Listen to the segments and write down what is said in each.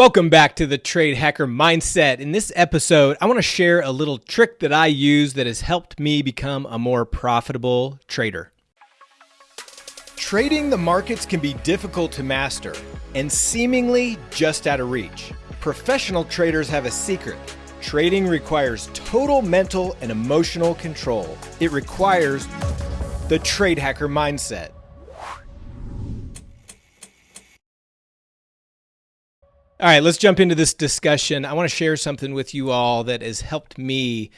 Welcome back to the Trade Hacker Mindset. In this episode, I want to share a little trick that I use that has helped me become a more profitable trader. Trading the markets can be difficult to master and seemingly just out of reach. Professional traders have a secret. Trading requires total mental and emotional control. It requires the Trade Hacker Mindset. All right, let's jump into this discussion. I want to share something with you all that has helped me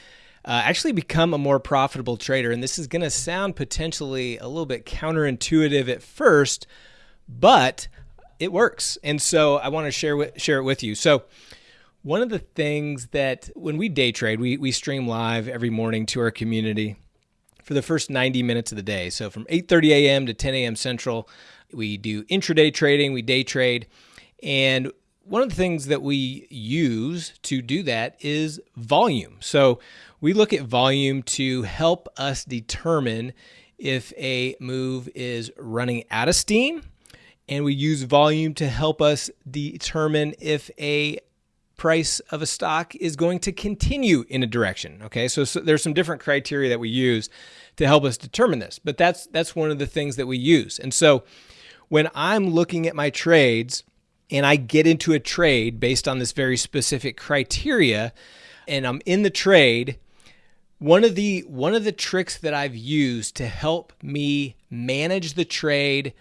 uh, actually become a more profitable trader. And this is going to sound potentially a little bit counterintuitive at first, but it works. And so I want to share with, share it with you. So one of the things that when we day trade, we, we stream live every morning to our community for the first 90 minutes of the day. So from 8:30 a.m. to 10 a.m. Central, we do intraday trading, we day trade, and one of the things that we use to do that is volume. So we look at volume to help us determine if a move is running out of steam, and we use volume to help us determine if a price of a stock is going to continue in a direction. Okay, so, so, there's some different criteria that we use to help us determine this, but that's that's one of the things that we use. And so when I'm looking at my trades and I get into a trade based on this very specific criteria and I'm in the trade, one of the one of the tricks that I've used to help me manage the trade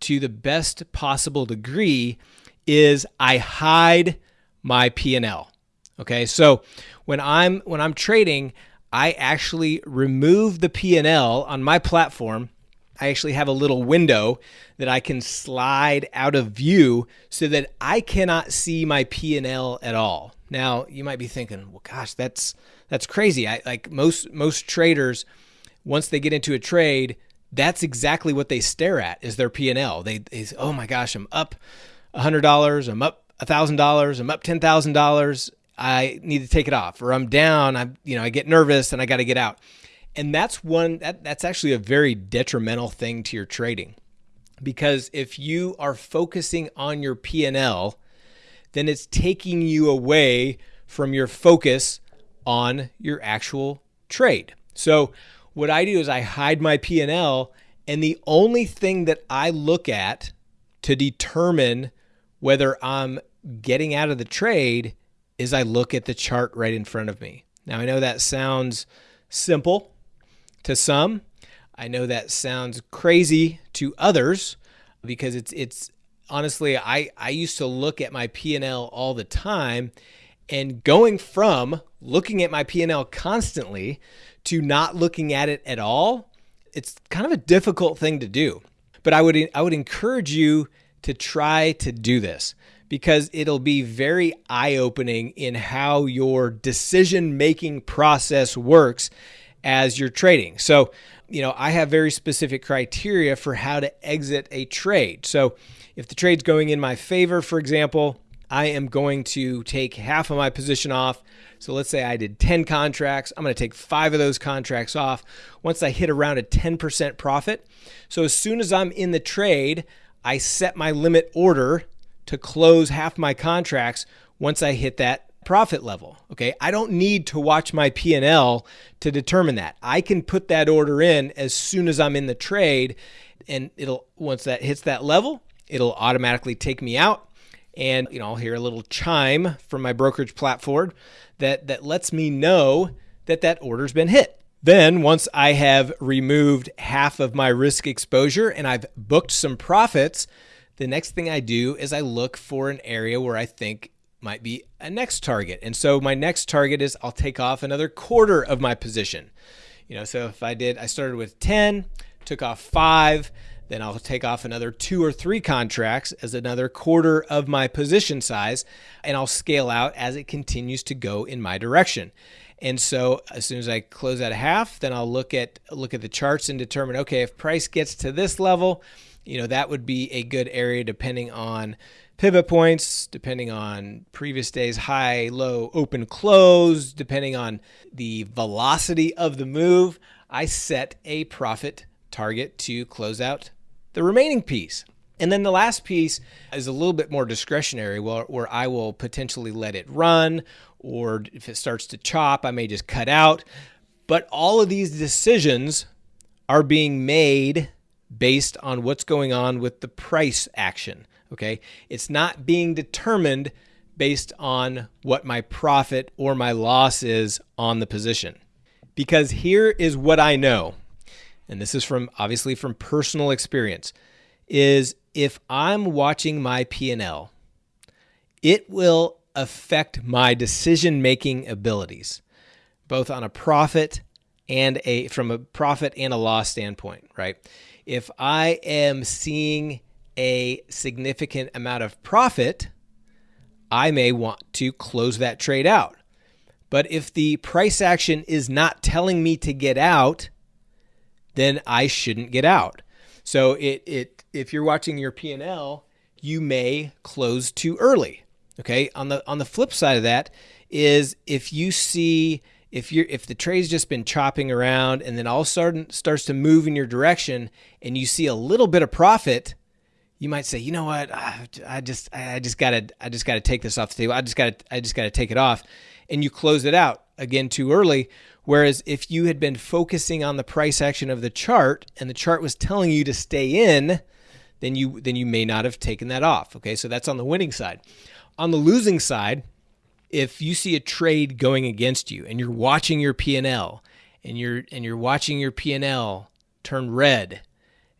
to the best possible degree is I hide my P&L. Okay? So when I'm when I'm trading, I actually remove the P&L on my platform I actually have a little window that I can slide out of view so that I cannot see my P&L at all. Now, you might be thinking, "Well, gosh, that's that's crazy." I like most most traders once they get into a trade, that's exactly what they stare at is their P&L. They, say, "Oh my gosh, I'm up $100, I'm up $1,000, I'm up $10,000. I need to take it off." Or I'm down, I you know, I get nervous and I got to get out. And that's one that, that's actually a very detrimental thing to your trading. Because if you are focusing on your P&L, then it's taking you away from your focus on your actual trade. So what I do is I hide my P&L and the only thing that I look at to determine whether I'm getting out of the trade is I look at the chart right in front of me. Now I know that sounds simple, to some. I know that sounds crazy to others because it's it's honestly I I used to look at my P&L all the time and going from looking at my P&L constantly to not looking at it at all, it's kind of a difficult thing to do. But I would I would encourage you to try to do this because it'll be very eye-opening in how your decision-making process works as you're trading. So, you know, I have very specific criteria for how to exit a trade. So, if the trade's going in my favor, for example, I am going to take half of my position off. So let's say I did 10 contracts. I'm going to take five of those contracts off once I hit around a 10% profit. So as soon as I'm in the trade, I set my limit order to close half my contracts once I hit that profit level. Okay. I don't need to watch my P&L to determine that. I can put that order in as soon as I'm in the trade and it'll, once that hits that level, it'll automatically take me out. And, you know, I'll hear a little chime from my brokerage platform that, that lets me know that that order's been hit. Then once I have removed half of my risk exposure and I've booked some profits, the next thing I do is I look for an area where I think might be a next target. And so my next target is I'll take off another quarter of my position. You know, so if I did, I started with 10, took off five, then I'll take off another two or three contracts as another quarter of my position size, and I'll scale out as it continues to go in my direction. And so as soon as I close at a half, then I'll look at look at the charts and determine, okay, if price gets to this level, you know, that would be a good area depending on pivot points, depending on previous day's high, low, open, close, depending on the velocity of the move, I set a profit target to close out the remaining piece. And then the last piece is a little bit more discretionary, where, where I will potentially let it run, or if it starts to chop, I may just cut out. But all of these decisions are being made based on what's going on with the price action. Okay. It's not being determined based on what my profit or my loss is on the position. Because here is what I know, and this is from obviously from personal experience, is if I'm watching my P&L, it will affect my decision-making abilities, both on a profit and a from a profit and a loss standpoint, right? If I am seeing a significant amount of profit, I may want to close that trade out. But if the price action is not telling me to get out, then I shouldn't get out. So it it if you're watching your P&L, you may close too early. Okay? On the on the flip side of that is if you see if you're if the trade's just been chopping around and then all of a sudden starts to move in your direction and you see a little bit of profit, you might say, you know what, I just I just gotta I just gotta take this off the table. I just gotta I just gotta take it off, and you close it out again too early. Whereas if you had been focusing on the price action of the chart and the chart was telling you to stay in, then you then you may not have taken that off. Okay, so that's on the winning side. On the losing side, if you see a trade going against you and you're watching your P&L and you're and you're watching your P&L turn red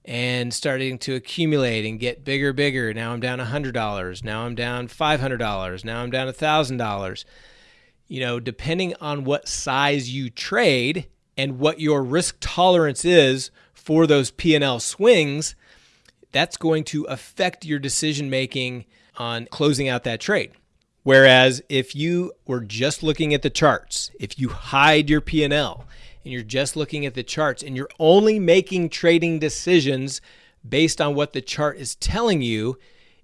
and starting to accumulate and get bigger, bigger. Now I'm down $100. Now I'm down $500. Now I'm down $1,000. You know, depending on what size you trade and what your risk tolerance is for those P&L swings, that's going to affect your decision making on closing out that trade. Whereas if you were just looking at the charts, if you hide your P&L and you're just looking at the charts and you're only making trading decisions based on what the chart is telling you,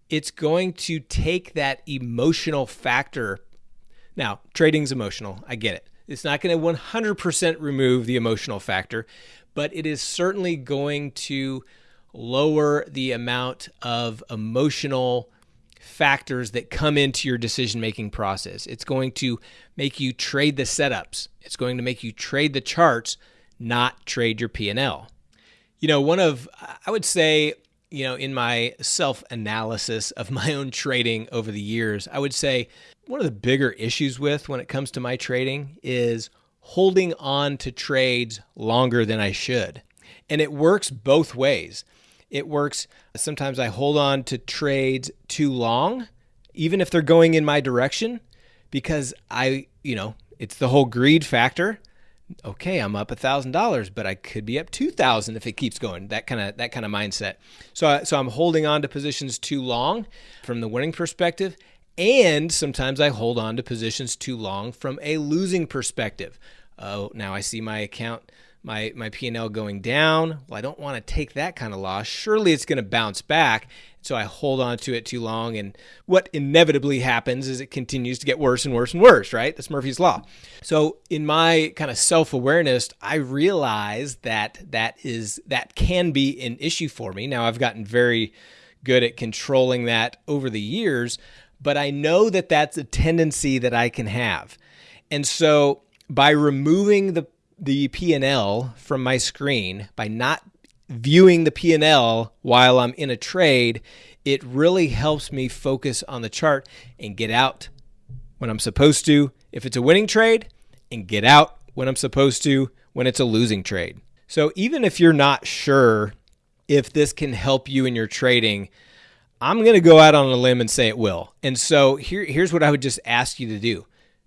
it's going to take that emotional factor. Now, trading's emotional. I get it. It's not going to 100% remove the emotional factor, but it is certainly going to lower the amount of emotional factors that come into your decision making process. It's going to make you trade the setups. It's going to make you trade the charts, not trade your P&L. You know, one of I would say, you know, in my self-analysis of my own trading over the years, I would say one of the bigger issues with when it comes to my trading is holding on to trades longer than I should. And it works both ways. It works. Sometimes I hold on to trades too long, even if they're going in my direction, because I, you know, it's the whole greed factor. Okay, I'm up a thousand dollars, but I could be up two thousand if it keeps going. That kind of that kind of mindset. So, so I'm holding on to positions too long from the winning perspective, and sometimes I hold on to positions too long from a losing perspective. Oh, now I see my account my my P&L going down. Well, I don't want to take that kind of loss. Surely it's going to bounce back. So I hold on to it too long and what inevitably happens is it continues to get worse and worse and worse, right? That's Murphy's law. So in my kind of self-awareness, I realize that that is that can be an issue for me. Now I've gotten very good at controlling that over the years, but I know that that's a tendency that I can have. And so by removing the the P&L from my screen by not viewing the P&L while I'm in a trade, it really helps me focus on the chart and get out when I'm supposed to if it's a winning trade and get out when I'm supposed to when it's a losing trade. So even if you're not sure if this can help you in your trading, I'm going to go out on a limb and say it will. And so here, here's what I would just ask you to do.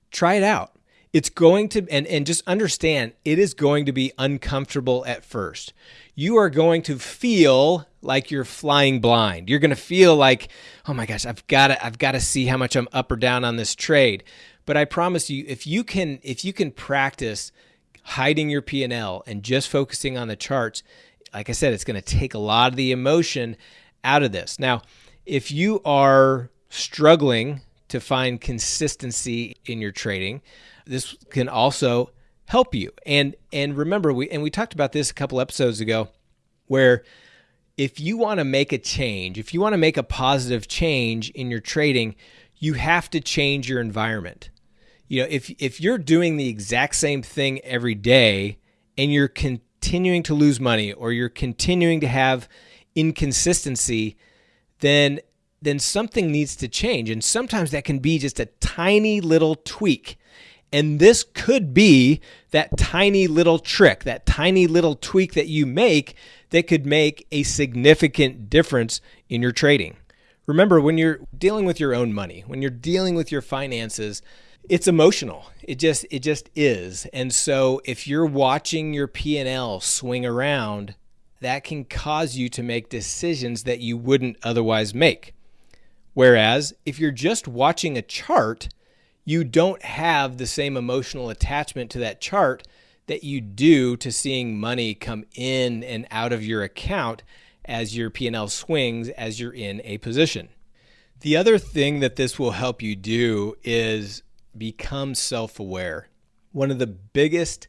Try it out it's going to and and just understand it is going to be uncomfortable at first. You are going to feel like you're flying blind. You're going to feel like oh my gosh i've got to i've got to see how much i'm up or down on this trade. But i promise you if you can if you can practice hiding your p&l and just focusing on the charts like i said it's going to take a lot of the emotion out of this. Now if you are struggling to find consistency in your trading this can also help you. And and remember we and we talked about this a couple episodes ago where if you want to make a change, if you want to make a positive change in your trading, you have to change your environment. You know, if if you're doing the exact same thing every day and you're continuing to lose money or you're continuing to have inconsistency, then then something needs to change. And sometimes that can be just a tiny little tweak. And this could be that tiny little trick, that tiny little tweak that you make that could make a significant difference in your trading. Remember, when you're dealing with your own money, when you're dealing with your finances, it's emotional. It just it just is. And so if you're watching your P&L swing around, that can cause you to make decisions that you wouldn't otherwise make. Whereas if you're just watching a chart, you don't have the same emotional attachment to that chart that you do to seeing money come in and out of your account as your P&L swings as you're in a position. The other thing that this will help you do is become self-aware. One of the biggest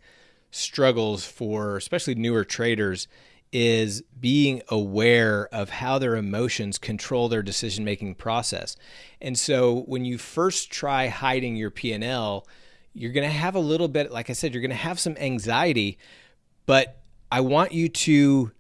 struggles for especially newer traders is being aware of how their emotions control their decision making process. And so when you first try hiding your P&L, you're going to have a little bit like I said you're going to have some anxiety, but I want you to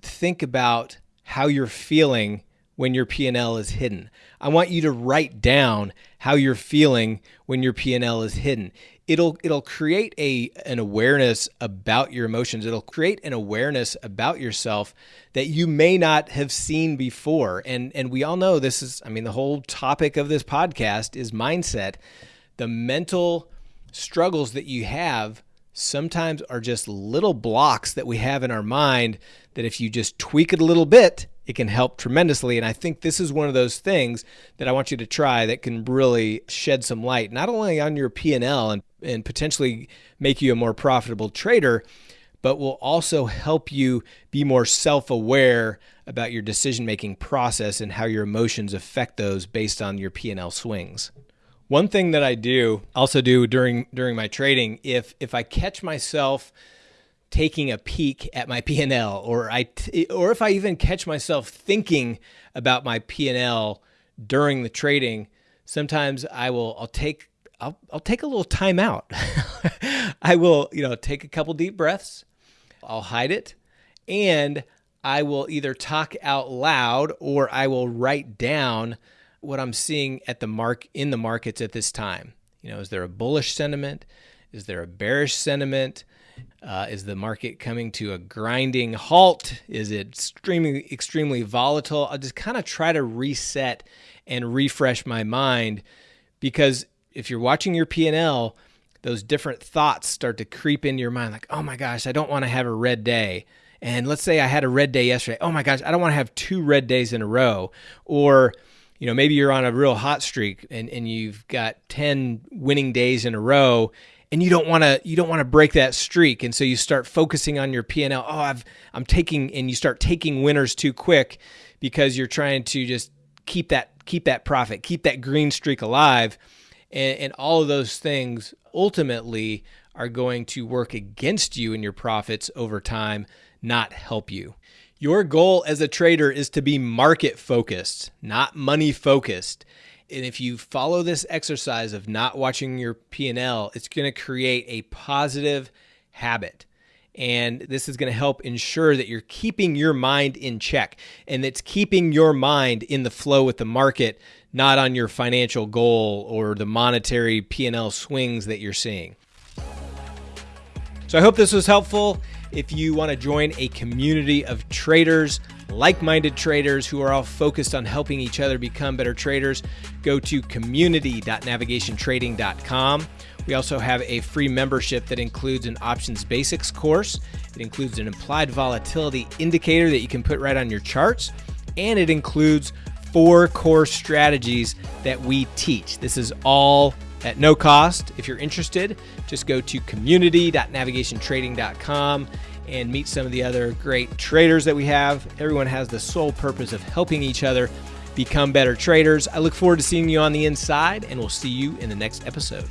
think about how you're feeling when your P&L is hidden. I want you to write down how you're feeling when your P&L is hidden it'll it'll create a an awareness about your emotions. It'll create an awareness about yourself that you may not have seen before. And and we all know this is i mean the whole topic of this podcast is mindset. The mental struggles that you have sometimes are just little blocks that we have in our mind that if you just tweak it a little bit it can help tremendously. And I think this is one of those things that I want you to try that can really shed some light, not only on your P&L and, and potentially make you a more profitable trader, but will also help you be more self-aware about your decision-making process and how your emotions affect those based on your P&L swings. One thing that I do also do during during my trading, if if I catch myself taking a peek at my P&L or I or if I even catch myself thinking about my P&L during the trading, sometimes I will I'll take I'll, I'll take a little time out. I will, you know, take a couple deep breaths. I'll hide it and I will either talk out loud or I will write down what I'm seeing at the mark in the markets at this time. You know, is there a bullish sentiment? Is there a bearish sentiment? Uh, is the market coming to a grinding halt? Is it extremely, extremely volatile? I'll just kind of try to reset and refresh my mind because if you're watching your P&L, those different thoughts start to creep into your mind like, oh my gosh, I don't want to have a red day. And let's say I had a red day yesterday. Oh my gosh, I don't want to have two red days in a row. Or, you know, maybe you're on a real hot streak and, and you've got 10 winning days in a row and you don't want to you don't want to break that streak and so you start focusing on your P&L oh I've I'm taking and you start taking winners too quick because you're trying to just keep that keep that profit keep that green streak alive and, and all of those things ultimately are going to work against you and your profits over time not help you your goal as a trader is to be market focused not money focused and if you follow this exercise of not watching your P&L, it's going to create a positive habit. And this is going to help ensure that you're keeping your mind in check and it's keeping your mind in the flow with the market, not on your financial goal or the monetary P&L swings that you're seeing. So I hope this was helpful. If you want to join a community of traders, like minded traders who are all focused on helping each other become better traders, go to community.navigationtrading.com. We also have a free membership that includes an options basics course. It includes an implied volatility indicator that you can put right on your charts, and it includes four core strategies that we teach. This is all at no cost. If you're interested, just go to community.navigationtrading.com and meet some of the other great traders that we have. Everyone has the sole purpose of helping each other become better traders. I look forward to seeing you on the inside, and we'll see you in the next episode.